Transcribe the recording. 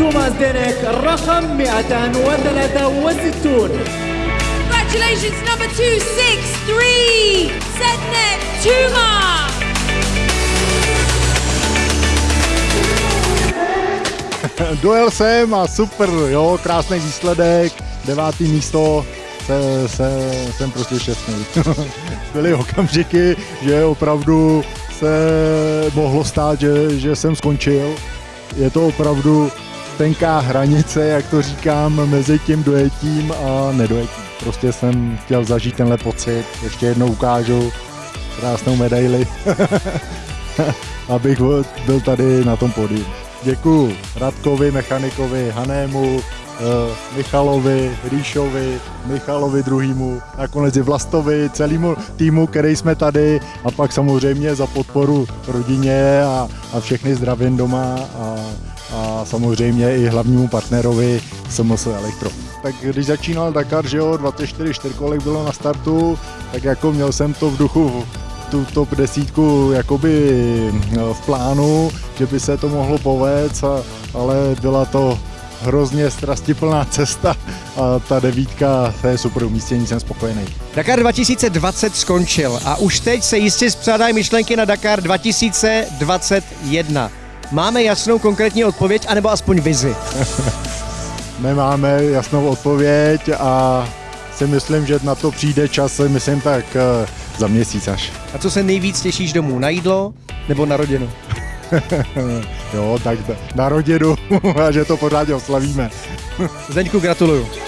توماس دينيك رقم 263 Congratulations, number 263, Sednet Tuma. Dojel jsem a super, jo, krásný výsledek, devátý místo, se, se, jsem prostě šťastný. Byly okamžiky, že opravdu se mohlo stát, že, že jsem skončil. Je to opravdu tenká hranice, jak to říkám, mezi tím dojetím a nedojetím. Prostě jsem chtěl zažít tenhle pocit, ještě jednou ukážu krásnou medaili, abych byl tady na tom podiu. Děkuji Radkovi, mechanikovi, Hanému, Michalovi, Ríšovi, Michalovi druhýmu, nakonec i Vlastovi, celému týmu, který jsme tady a pak samozřejmě za podporu rodině a, a všechny zdravím doma a, a samozřejmě i hlavnímu partnerovi SMS Elektro. Tak když začínal Dakar, že jo, 24 čtyřkolek bylo na startu, tak jako měl jsem to v duchu tu top desítku jakoby no, v plánu, že by se to mohlo povést, a, ale byla to hrozně strastiplná cesta a ta devítka, to je super umístění, jsem spokojený. Dakar 2020 skončil a už teď se jistě zpřádají myšlenky na Dakar 2021. Máme jasnou konkrétní odpověď, anebo aspoň vizi? Nemáme jasnou odpověď a si myslím, že na to přijde čas, myslím tak eh, za měsíc až. A co se nejvíc těšíš domů? Na jídlo nebo na rodinu? jo, tak na rodinu a že to pořádně oslavíme. Zdeňku, gratuluju.